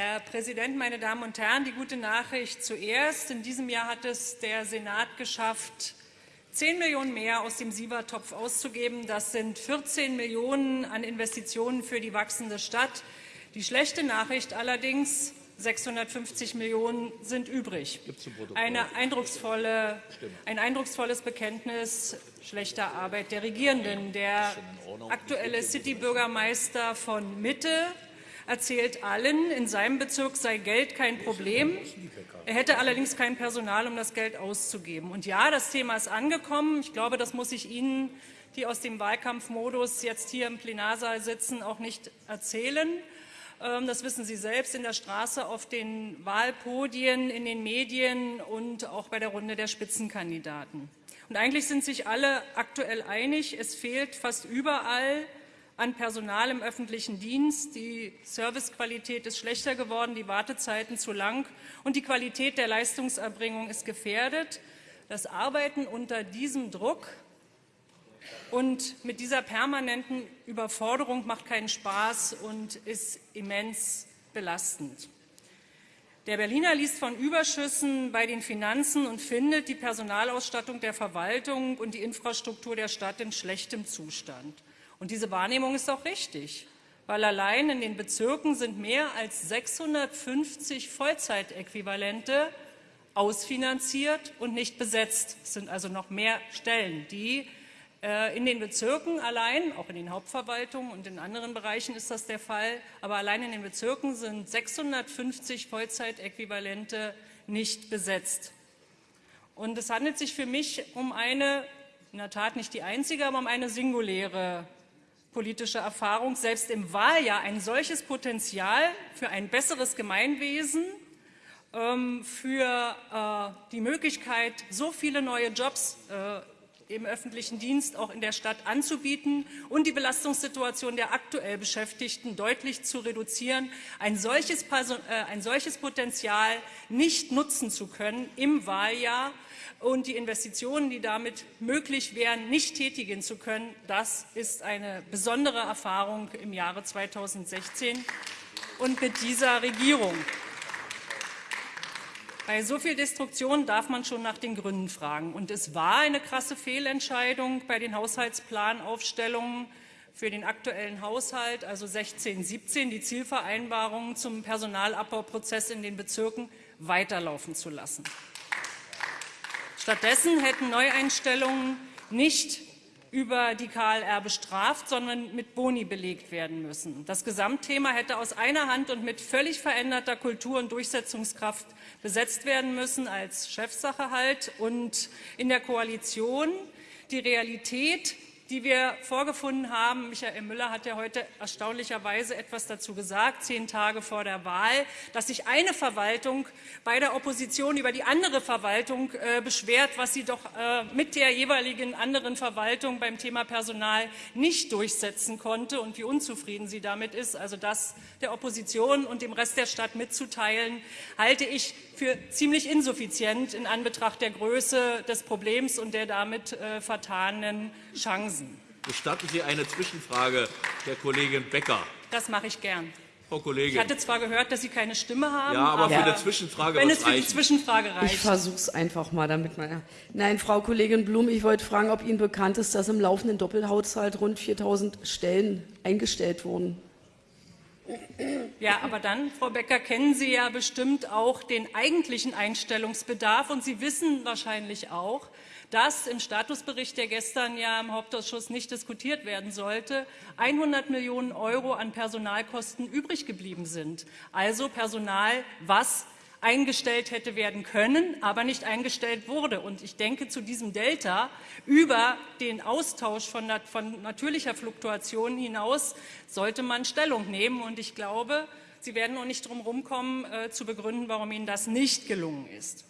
Herr Präsident, meine Damen und Herren! Die gute Nachricht zuerst. In diesem Jahr hat es der Senat geschafft, 10 Millionen mehr aus dem SIVA-Topf auszugeben. Das sind 14 Millionen an Investitionen für die wachsende Stadt. Die schlechte Nachricht allerdings, 650 Millionen sind übrig. Eine eindrucksvolle, ein eindrucksvolles Bekenntnis schlechter Arbeit der Regierenden. Der aktuelle City-Bürgermeister von Mitte erzählt allen, in seinem Bezirk sei Geld kein Problem. Er hätte allerdings kein Personal, um das Geld auszugeben. Und ja, das Thema ist angekommen. Ich glaube, das muss ich Ihnen, die aus dem Wahlkampfmodus jetzt hier im Plenarsaal sitzen, auch nicht erzählen. Ähm, das wissen Sie selbst in der Straße, auf den Wahlpodien, in den Medien und auch bei der Runde der Spitzenkandidaten. Und eigentlich sind sich alle aktuell einig, es fehlt fast überall an Personal im öffentlichen Dienst. Die Servicequalität ist schlechter geworden, die Wartezeiten zu lang und die Qualität der Leistungserbringung ist gefährdet. Das Arbeiten unter diesem Druck und mit dieser permanenten Überforderung macht keinen Spaß und ist immens belastend. Der Berliner liest von Überschüssen bei den Finanzen und findet die Personalausstattung der Verwaltung und die Infrastruktur der Stadt in schlechtem Zustand. Und diese Wahrnehmung ist auch richtig, weil allein in den Bezirken sind mehr als 650 Vollzeitäquivalente ausfinanziert und nicht besetzt. Es sind also noch mehr Stellen, die äh, in den Bezirken allein, auch in den Hauptverwaltungen und in anderen Bereichen ist das der Fall, aber allein in den Bezirken sind 650 Vollzeitäquivalente nicht besetzt. Und es handelt sich für mich um eine, in der Tat nicht die einzige, aber um eine singuläre politische Erfahrung, selbst im Wahljahr ein solches Potenzial für ein besseres Gemeinwesen, ähm, für äh, die Möglichkeit, so viele neue Jobs äh, im öffentlichen Dienst auch in der Stadt anzubieten und die Belastungssituation der aktuell Beschäftigten deutlich zu reduzieren, ein solches, äh, ein solches Potenzial nicht nutzen zu können im Wahljahr, und die Investitionen, die damit möglich wären, nicht tätigen zu können, das ist eine besondere Erfahrung im Jahre 2016 und mit dieser Regierung. Bei so viel Destruktion darf man schon nach den Gründen fragen. Und es war eine krasse Fehlentscheidung bei den Haushaltsplanaufstellungen für den aktuellen Haushalt, also 16, 17, die Zielvereinbarungen zum Personalabbauprozess in den Bezirken weiterlaufen zu lassen. Stattdessen hätten Neueinstellungen nicht über die KLR bestraft, sondern mit Boni belegt werden müssen. Das Gesamtthema hätte aus einer Hand und mit völlig veränderter Kultur und Durchsetzungskraft besetzt werden müssen, als Chefsache halt. Und in der Koalition die Realität die wir vorgefunden haben. Michael Müller hat ja heute erstaunlicherweise etwas dazu gesagt, zehn Tage vor der Wahl, dass sich eine Verwaltung bei der Opposition über die andere Verwaltung äh, beschwert, was sie doch äh, mit der jeweiligen anderen Verwaltung beim Thema Personal nicht durchsetzen konnte und wie unzufrieden sie damit ist. Also das der Opposition und dem Rest der Stadt mitzuteilen, halte ich für ziemlich insuffizient in Anbetracht der Größe des Problems und der damit äh, vertanen Chancen. Gestatten Sie eine Zwischenfrage der Kollegin Becker? Das mache ich gern. Frau Kollegin. Ich hatte zwar gehört, dass Sie keine Stimme haben. Ja, aber, aber für eine Zwischenfrage Wenn es für die Zwischenfrage reicht. Ich versuche es einfach mal damit. Meine Nein, Frau Kollegin Blum, ich wollte fragen, ob Ihnen bekannt ist, dass im laufenden Doppelhaushalt rund 4.000 Stellen eingestellt wurden. Ja, aber dann, Frau Becker, kennen Sie ja bestimmt auch den eigentlichen Einstellungsbedarf und Sie wissen wahrscheinlich auch, dass im Statusbericht, der gestern ja im Hauptausschuss nicht diskutiert werden sollte, 100 Millionen Euro an Personalkosten übrig geblieben sind. Also Personal, was eingestellt hätte werden können, aber nicht eingestellt wurde. Und ich denke, zu diesem Delta über den Austausch von, von natürlicher Fluktuation hinaus sollte man Stellung nehmen. Und ich glaube, Sie werden noch nicht drum herumkommen, äh, zu begründen, warum Ihnen das nicht gelungen ist.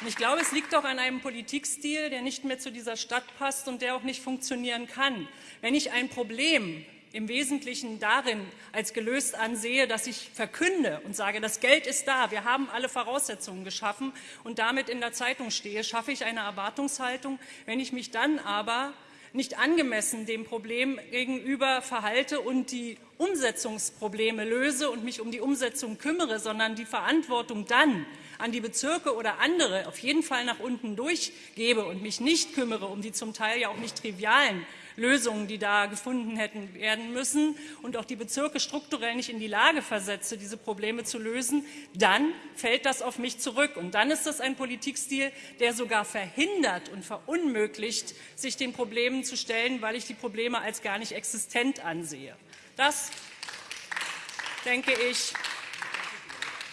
Und ich glaube, es liegt auch an einem Politikstil, der nicht mehr zu dieser Stadt passt und der auch nicht funktionieren kann. Wenn ich ein Problem im Wesentlichen darin als gelöst ansehe, dass ich verkünde und sage, das Geld ist da, wir haben alle Voraussetzungen geschaffen und damit in der Zeitung stehe, schaffe ich eine Erwartungshaltung. Wenn ich mich dann aber nicht angemessen dem Problem gegenüber verhalte und die Umsetzungsprobleme löse und mich um die Umsetzung kümmere, sondern die Verantwortung dann an die Bezirke oder andere auf jeden Fall nach unten durchgebe und mich nicht kümmere um die zum Teil ja auch nicht trivialen Lösungen, die da gefunden hätten werden müssen und auch die Bezirke strukturell nicht in die Lage versetze, diese Probleme zu lösen, dann fällt das auf mich zurück. Und dann ist das ein Politikstil, der sogar verhindert und verunmöglicht, sich den Problemen zu stellen, weil ich die Probleme als gar nicht existent ansehe. Das, denke ich,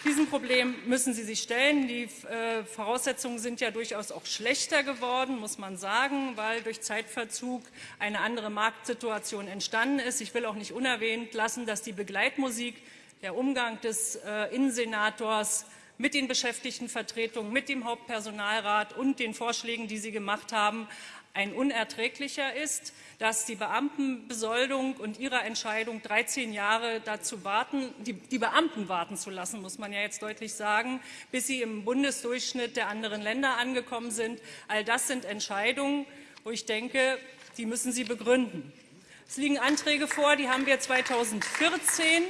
diesem Problem müssen Sie sich stellen. Die äh, Voraussetzungen sind ja durchaus auch schlechter geworden, muss man sagen, weil durch Zeitverzug eine andere Marktsituation entstanden ist. Ich will auch nicht unerwähnt lassen, dass die Begleitmusik, der Umgang des äh, Innensenators mit den Beschäftigtenvertretungen, mit dem Hauptpersonalrat und den Vorschlägen, die Sie gemacht haben, ein unerträglicher ist, dass die Beamtenbesoldung und ihre Entscheidung 13 Jahre dazu warten, die, die, Beamten warten zu lassen, muss man ja jetzt deutlich sagen, bis sie im Bundesdurchschnitt der anderen Länder angekommen sind. All das sind Entscheidungen, wo ich denke, die müssen Sie begründen. Es liegen Anträge vor, die haben wir 2014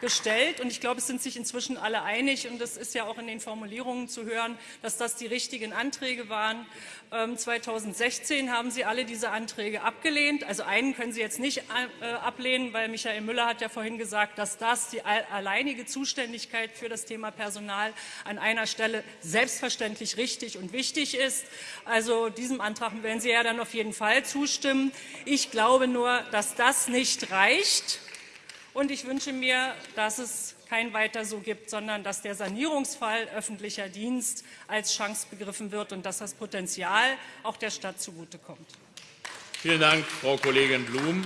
gestellt. Und ich glaube, es sind sich inzwischen alle einig, und das ist ja auch in den Formulierungen zu hören, dass das die richtigen Anträge waren. 2016 ähm, haben Sie alle diese Anträge abgelehnt. Also einen können Sie jetzt nicht äh, ablehnen, weil Michael Müller hat ja vorhin gesagt, dass das die alleinige Zuständigkeit für das Thema Personal an einer Stelle selbstverständlich richtig und wichtig ist. Also diesem Antrag werden Sie ja dann auf jeden Fall zustimmen. Ich glaube nur, dass das nicht reicht. Und ich wünsche mir, dass es kein Weiter so gibt, sondern dass der Sanierungsfall öffentlicher Dienst als Chance begriffen wird und dass das Potenzial auch der Stadt zugutekommt. Vielen Dank, Frau Kollegin Blum.